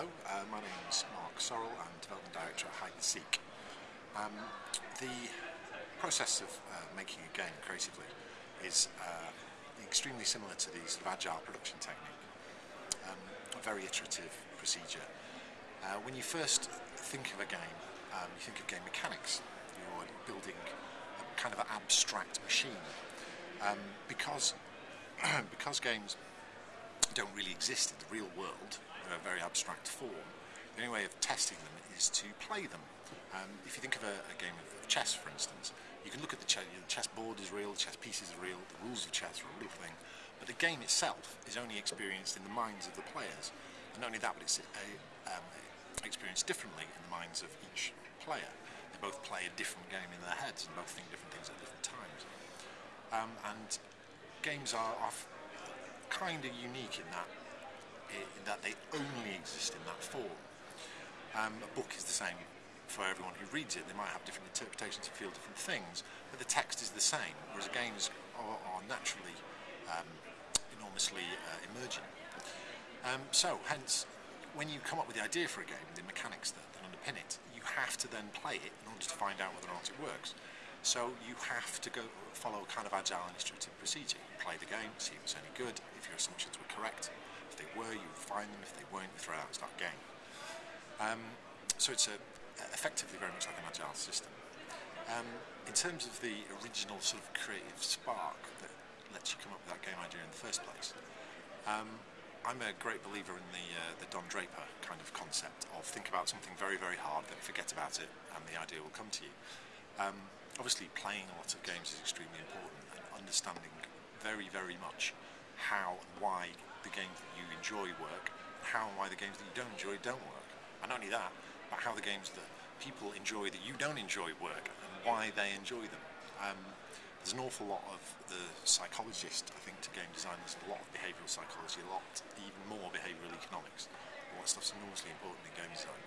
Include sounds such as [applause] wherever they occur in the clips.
Hello, uh, my name is Mark Sorrell. I'm Development Director at Hide and Seek. Um, the process of uh, making a game creatively is uh, extremely similar to the sort of agile production technique, um, a very iterative procedure. Uh, when you first think of a game, um, you think of game mechanics. You're building a kind of an abstract machine. Um, because, [clears throat] because games don't really exist in the real world, a very abstract form, the only way of testing them is to play them. Um, if you think of a, a, game of chess, for instance, you can look at the, the chess board is real, the chess pieces are real, the rules of chess are a real thing, but the game itself is only experienced in the minds of the players. And not only that, but it's a, um, experienced differently in the minds of each player. They both play a different game in their heads and both think different things at different times. Um, and games are, are kind of unique in that in that they only exist in that form. Um, a book is the same for everyone who reads it. They might have different interpretations and feel different things, but the text is the same, whereas games are, are naturally um, enormously uh, emergent. Um, so, hence, when you come up with the idea for a game, the mechanics that, that underpin it, you have to then play it in order to find out whether or not it works. So you have to go follow a kind of agile and iterative procedure. You play the game, see if it's any good, if your assumptions were correct. They were, you would find them. If they weren't, you throw out and start again. Um, so it's a, effectively very much like an agile system. Um, in terms of the original sort of creative spark that lets you come up with that game idea in the first place, um, I'm a great believer in the uh, the Don Draper kind of concept of think about something very very hard, then forget about it, and the idea will come to you. Um, obviously playing a lot of games is extremely important and understanding very, very much how and why the games that you enjoy work, how and why the games that you don't enjoy don't work. And not only that, but how the games that people enjoy that you don't enjoy work and why they enjoy them. Um, there's an awful lot of the psychologist, I think, to game design. There's a lot of behavioural psychology, a lot, even more behavioural economics. All that stuff's enormously important in game design.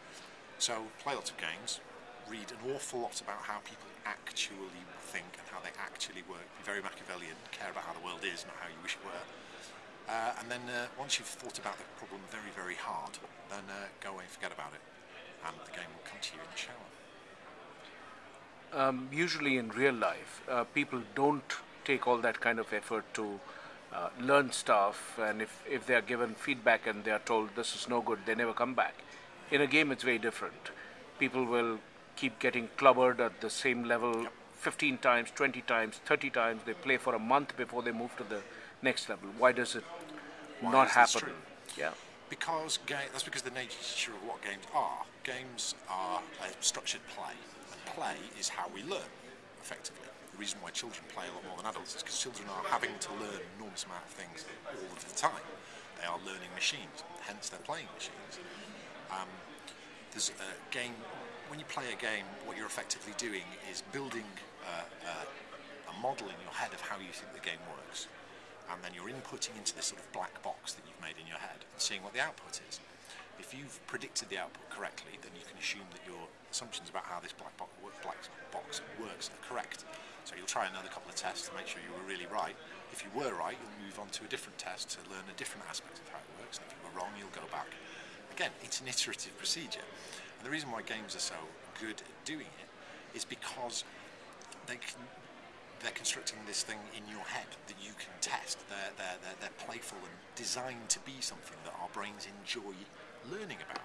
So play lots of games, read an awful lot about how people actually think and how they actually work. Be very Machiavellian, care about how the world is, not how you wish it were. Uh, and then uh, once you've thought about the problem very, very hard, then uh, go away and forget about it. And the game will come to you in the shower. Um, usually in real life, uh, people don't take all that kind of effort to uh, learn stuff, and if, if they are given feedback and they are told this is no good, they never come back. In a game, it's very different. People will keep getting clubbered at the same level 15 times, 20 times, 30 times. They play for a month before they move to the next level. Why does it Why not happen? Yeah. Because that's because the nature of what games are. Games are a structured play, and play is how we learn, effectively. The reason why children play a lot more than adults is because children are having to learn an enormous amount of things all of the time. They are learning machines, hence they're playing machines. Um, there's a game when you play a game, what you're effectively doing is building model in your head of how you think the game works. And then you're inputting into this sort of black box that you've made in your head and seeing what the output is. If you've predicted the output correctly, then you can assume that your assumptions about how this black, bo black box works are correct. So you'll try another couple of tests to make sure you were really right. If you were right, you'll move on to a different test to learn a different aspect of how it works. And if you were wrong, you'll go back. Again, it's an iterative procedure. And the reason why games are so good at doing it is because they can, they're constructing this thing in your head that you can test. They're, they're, they're, they're playful and designed to be something that our brains enjoy learning about.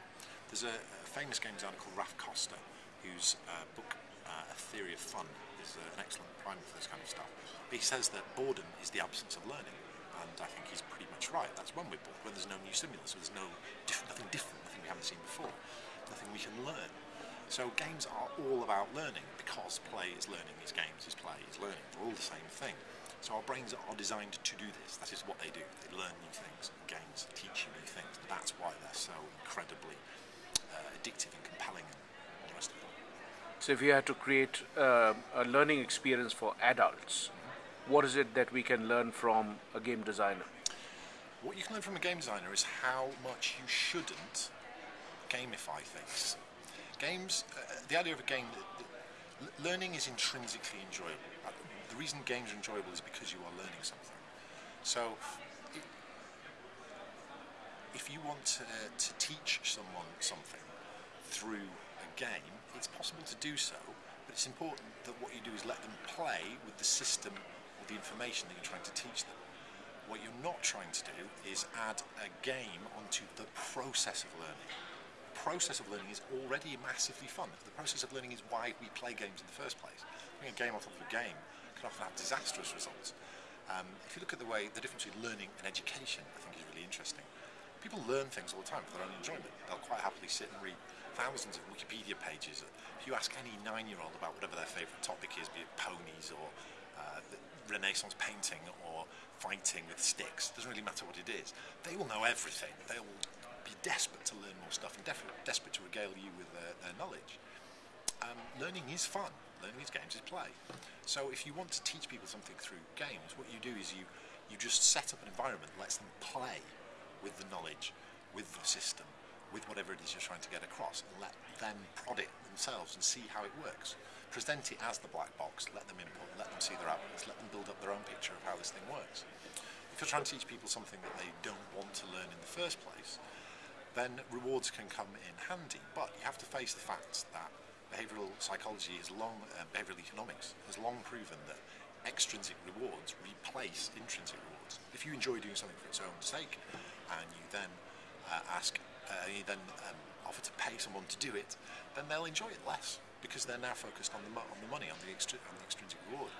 There's a, a famous game designer called Raph Koster, whose uh, book, uh, A Theory of Fun, is uh, an excellent primer for this kind of stuff. But he says that boredom is the absence of learning. And I think he's pretty much right. That's when we're bored, when there's no new stimulus, so there's no diff nothing different, nothing we haven't seen before nothing we can learn. So games are all about learning because play is learning, is games is play, is learning. They're all the same thing. So our brains are designed to do this. That is what they do. They learn new things. Games teach you new things. That's why they're so incredibly uh, addictive and compelling and all the rest of it. So if you had to create uh, a learning experience for adults, what is it that we can learn from a game designer? What you can learn from a game designer is how much you shouldn't gamify things. Games, uh, the idea of a game, learning is intrinsically enjoyable. Uh, the reason games are enjoyable is because you are learning something. So, if you want to, to teach someone something through a game, it's possible to do so, but it's important that what you do is let them play with the system or the information that you're trying to teach them. What you're not trying to do is add a game onto the process of learning. The process of learning is already massively fun. The process of learning is why we play games in the first place. Putting a game top of a game can often have disastrous results. Um, if you look at the way the difference between learning and education, I think is really interesting. People learn things all the time for their own enjoyment. They'll quite happily sit and read thousands of Wikipedia pages. If you ask any nine-year-old about whatever their favourite topic is, be it ponies or uh, Renaissance painting or fighting with sticks, doesn't really matter what it is. They will know everything. They will desperate to learn more stuff and desperate to regale you with their, their knowledge. Um, learning is fun. Learning is games is play. So if you want to teach people something through games, what you do is you, you just set up an environment that lets them play with the knowledge, with the system, with whatever it is you're trying to get across, and let them prod it themselves and see how it works. Present it as the black box, let them input, let them see their outputs, let them build up their own picture of how this thing works. If you're trying to teach people something that they don't want to learn in the first place, then rewards can come in handy. But you have to face the fact that behavioural psychology is long, uh, behavioural economics has long proven that extrinsic rewards replace intrinsic rewards. If you enjoy doing something for its own sake, and you then uh, ask, uh, you then um, offer to pay someone to do it, then they'll enjoy it less because they're now focused on the on the money, on the, on the extrinsic reward.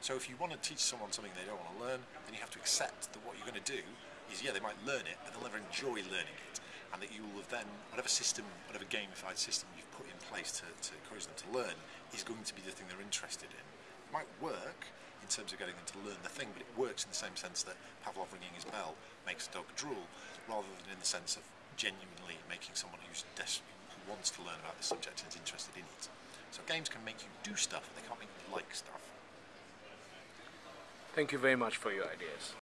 So if you want to teach someone something they don't want to learn, then you have to accept that what you're going to do is, yeah, they might learn it, but they'll never enjoy learning it. And that you will have then, whatever system, whatever gamified system you've put in place to, to encourage them to learn, is going to be the thing they're interested in. It might work in terms of getting them to learn the thing, but it works in the same sense that Pavlov ringing his bell makes a dog drool, rather than in the sense of genuinely making someone who's des- who wants to learn about the subject and is interested in it. So games can make you do stuff, but they can't make you like stuff. Thank you very much for your ideas.